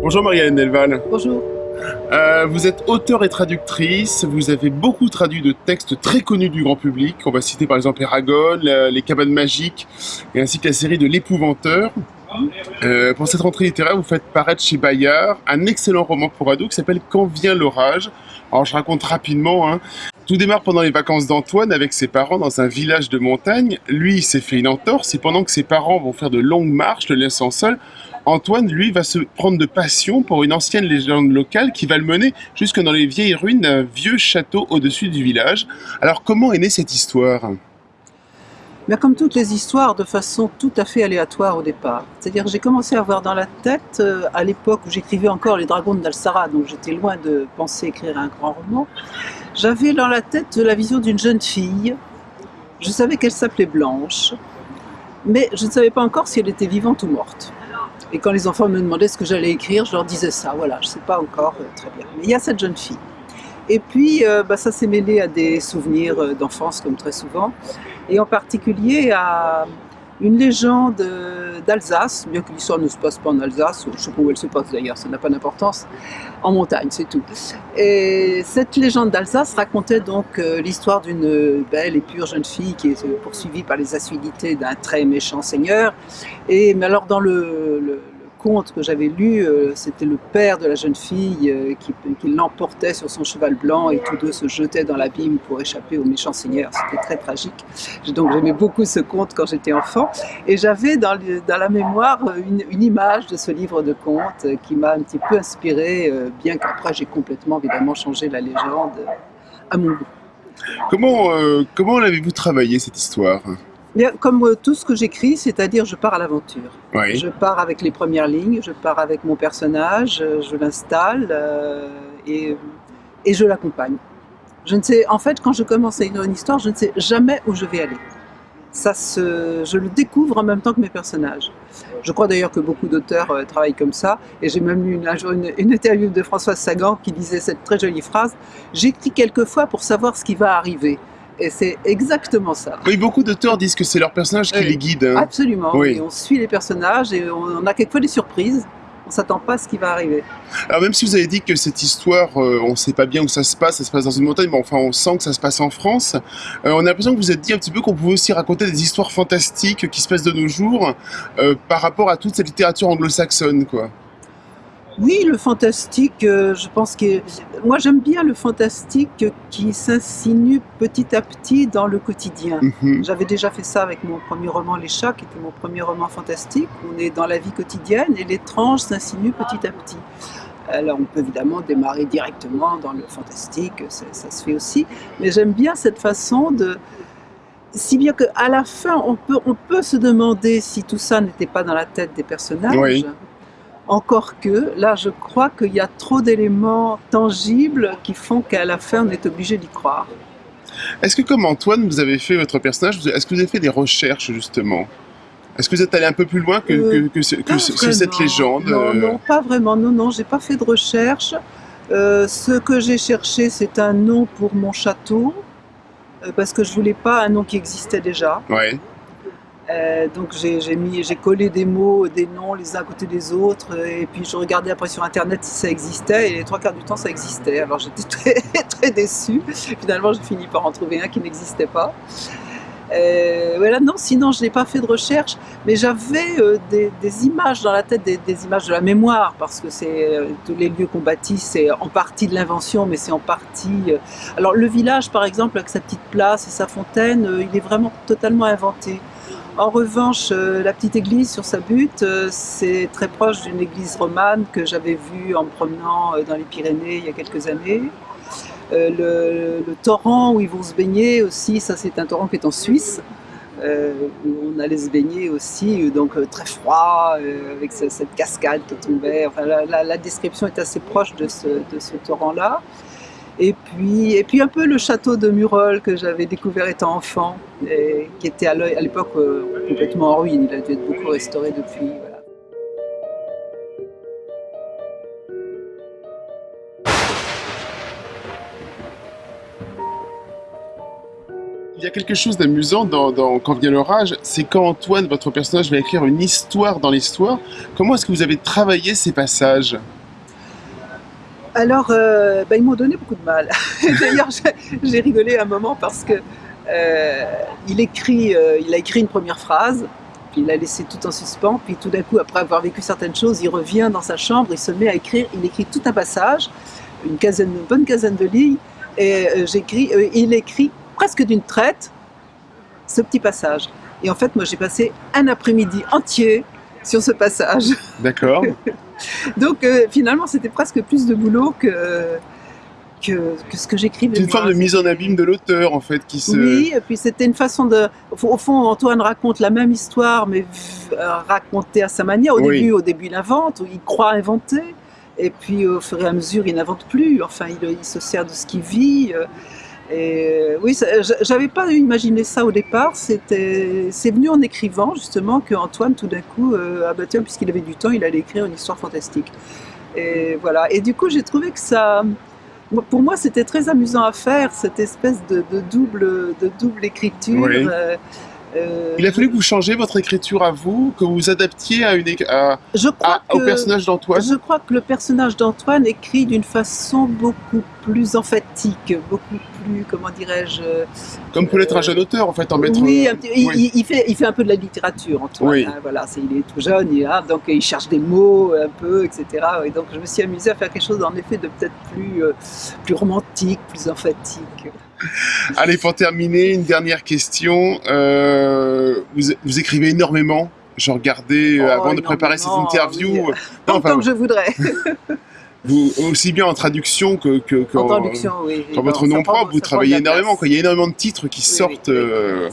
Bonjour Marianne Delval. Bonjour. Euh, vous êtes auteur et traductrice, vous avez beaucoup traduit de textes très connus du grand public. On va citer par exemple Eragon, Les Cabanes Magiques, et ainsi que la série de L'Épouvanteur. Euh, pour cette rentrée littéraire, vous faites paraître chez Bayard un excellent roman pour ados qui s'appelle Quand vient l'orage. Alors je raconte rapidement. Hein. Tout démarre pendant les vacances d'Antoine avec ses parents dans un village de montagne. Lui, il s'est fait une entorse et pendant que ses parents vont faire de longues marches, le laissant seul, Antoine, lui, va se prendre de passion pour une ancienne légende locale qui va le mener jusque dans les vieilles ruines d'un vieux château au-dessus du village. Alors comment est née cette histoire? Mais comme toutes les histoires, de façon tout à fait aléatoire au départ. C'est-à-dire que j'ai commencé à avoir dans la tête, euh, à l'époque où j'écrivais encore Les Dragons d'Alsara, donc j'étais loin de penser écrire un grand roman, j'avais dans la tête la vision d'une jeune fille. Je savais qu'elle s'appelait Blanche, mais je ne savais pas encore si elle était vivante ou morte. Et quand les enfants me demandaient ce que j'allais écrire, je leur disais ça, voilà, je ne sais pas encore euh, très bien. Mais il y a cette jeune fille. Et puis, euh, bah, ça s'est mêlé à des souvenirs euh, d'enfance, comme très souvent, et en particulier à une légende d'Alsace, bien que l'histoire ne se passe pas en Alsace, je ne sais pas où elle se passe d'ailleurs, ça n'a pas d'importance, en montagne, c'est tout. Et cette légende d'Alsace racontait donc l'histoire d'une belle et pure jeune fille qui est poursuivie par les assiduités d'un très méchant seigneur. Et mais alors dans le conte que j'avais lu, euh, c'était le père de la jeune fille euh, qui, l'emportait sur son cheval blanc et tous deux se jetaient dans l'abîme pour échapper au méchant seigneur. C'était très tragique. Donc j'aimais beaucoup ce conte quand j'étais enfant. Et j'avais dans, la mémoire une, image de ce livre de contes qui m'a un petit peu inspiré, euh, bien qu'après j'ai complètement évidemment changé la légende à mon goût. Comment, comment l'avez-vous travaillé cette histoire? Comme euh, tout ce que j'écris, c'est-à-dire je pars à l'aventure. Je pars avec les premières lignes, je pars avec mon personnage, euh, je l'installe euh, et, et, je l'accompagne. Je ne sais, en fait, quand je commence à écrire une histoire, je ne sais jamais où je vais aller. Ça se, je le découvre en même temps que mes personnages. Je crois d'ailleurs que beaucoup d'auteurs travaillent comme ça, et j'ai même lu une, une, une, interview de Françoise Sagan qui disait cette très jolie phrase « J'écris quelquefois pour savoir ce qui va arriver ». Et c'est exactement ça. Oui, beaucoup d'auteurs disent que c'est leur personnage qui les guide. Hein. Absolument. Oui. on suit les personnages et on a quelquefois des surprises. On s'attend pas à ce qui va arriver. Alors même si vous avez dit que cette histoire, euh, on ne sait pas bien où ça se passe, ça se passe dans une montagne, mais enfin on sent que ça se passe en France, euh, on a l'impression que vous êtes dit un petit peu qu'on pouvait aussi raconter des histoires fantastiques qui se passent de nos jours euh, par rapport à toute cette littérature anglo-saxonne, quoi. Oui, le fantastique, euh, je pense que... Moi, j'aime bien le fantastique qui s'insinue petit à petit dans le quotidien. Mhm. J'avais déjà fait ça avec mon premier roman Les Chats, qui était mon premier roman fantastique. On est dans la vie quotidienne et l'étrange s'insinue petit à petit. Alors, on peut évidemment démarrer directement dans le fantastique, ça, se fait aussi. Mais j'aime bien cette façon de... Si bien qu'à la fin, on peut, on peut se demander si tout ça n'était pas dans la tête des personnages. Oui. Encore que, là, je crois qu'il y a trop d'éléments tangibles qui font qu'à la fin, on est obligé d'y croire. Est-ce que comme Antoine, vous avez fait votre personnage, est-ce que vous avez fait des recherches justement? Est-ce que vous êtes allé un peu plus loin que, euh, cette légende Non, non, pas vraiment. Non, non, j'ai pas fait de recherche. Euh, ce que j'ai cherché, c'est un nom pour mon château, euh, parce que je voulais pas un nom qui existait déjà. Ouais. Euh, donc j'ai collé des mots, des noms les uns à côté des autres, et puis je regardais après sur internet si ça existait, et les trois quarts du temps ça existait. Alors j'étais très, très déçue. Finalement j'ai fini par en trouver un qui n'existait pas. Euh, voilà, non, sinon je n'ai pas fait de recherche, mais j'avais euh, des, images dans la tête, des, images de la mémoire, parce que c'est tous les lieux qu'on bâtit, c'est en partie de l'invention, mais c'est en partie... alors le village par exemple, avec sa petite place et sa fontaine, il est vraiment totalement inventé. En revanche, euh, la petite église sur sa butte, euh, c'est très proche d'une église romane que j'avais vue en me promenant euh, dans les Pyrénées il y a quelques années. Le, torrent où ils vont se baigner aussi, ça c'est un torrent qui est en Suisse, où on allait se baigner aussi, donc très froid, avec cette cascade qui tombait. Enfin, la, description est assez proche de ce, de ce torrent-là. Et puis, et puis un peu le château de Murol que j'avais découvert étant enfant, et qui était à l'époque euh, complètement en ruine. Il a dû être beaucoup restauré depuis. Il y a quelque chose d'amusant dans, dans, Quand vient l'orage, c'est quand Antoine, votre personnage, va écrire une histoire dans l'histoire. Comment est-ce que vous avez travaillé ces passages? Alors, euh, bah, ils m'ont donné beaucoup de mal. D'ailleurs, j'ai rigolé un moment parce que euh, il, écrit, euh, il a écrit une première phrase, puis il l'a laissé tout en suspens, puis tout d'un coup, après avoir vécu certaines choses, il revient dans sa chambre, il se met à écrire, il écrit tout un passage, une, quinzaine, une bonne quinzaine de lignes, et j'écris, il écrit presque d'une traite ce petit passage. Et en fait, moi, j'ai passé un après-midi entier sur ce passage. D'accord. Donc, euh, finalement, c'était presque plus de boulot que, que, que ce que j'écris. C'est une forme de mise en abîme de l'auteur, en fait, qui se... Oui, et puis c'était une façon de... Au fond, Antoine raconte la même histoire, mais euh, racontée à sa manière. Au Oui. début, au début, il invente, il croit inventer, et puis au fur et à mesure, il n'invente plus. Enfin, il, il se sert de ce qu'il vit. Euh, Et euh, oui, j'avais pas imaginé ça au départ. C'était, c'est venu en écrivant justement que Antoine, tout d'un coup, euh, ah bah tiens, puisqu'il avait du temps, il allait écrire une histoire fantastique. Et voilà. Et du coup, j'ai trouvé que ça, pour moi, c'était très amusant à faire cette espèce de, de double, de double écriture. Oui. Euh, euh, Il a fallu que vous changiez votre écriture à vous, que vous vous adaptiez à une, à- je crois à- au personnage d'Antoine. Je crois que le personnage d'Antoine écrit d'une façon beaucoup plus emphatique, beaucoup plus, comment dirais-je, Comme peut l'être un jeune auteur, en fait, en mettre... oui, euh, un petit- il, oui. il- il fait, il fait un peu de la littérature, Antoine. Oui. hein, voilà, c'est- il est tout jeune, il, donc il cherche des mots un peu, etc. Et donc je me suis amusée à faire quelque chose en effet de peut-être plus, euh, plus romantique, plus emphatique. Allez, pour terminer, une dernière question. Euh, vous, vous écrivez énormément. Je regardais euh, Oh, avant de préparer cette interview. oui. Non, enfin, que je voudrais. vous, aussi bien en traduction que, que, que en en- traduction, oui. Dans votre nom prend- propre, vous travaillez énormément. Quoi. Il y a énormément de titres qui sortent. euh,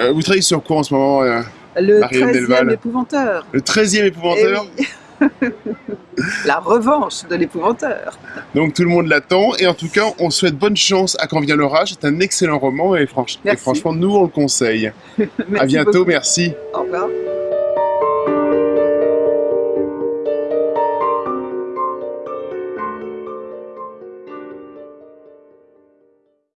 euh, vous travaillez sur quoi en ce moment euh, Le Marianne 13e Delval. épouvanteur. Le 13e épouvanteur? Eh oui. La revanche de l'épouvanteur. Donc tout le monde l'attend. Et en tout cas, on souhaite bonne chance à Quand vient l'orage. C'est un excellent roman et, franch- et Merci. franchement, nous, on le conseille. À bientôt, beaucoup. merci.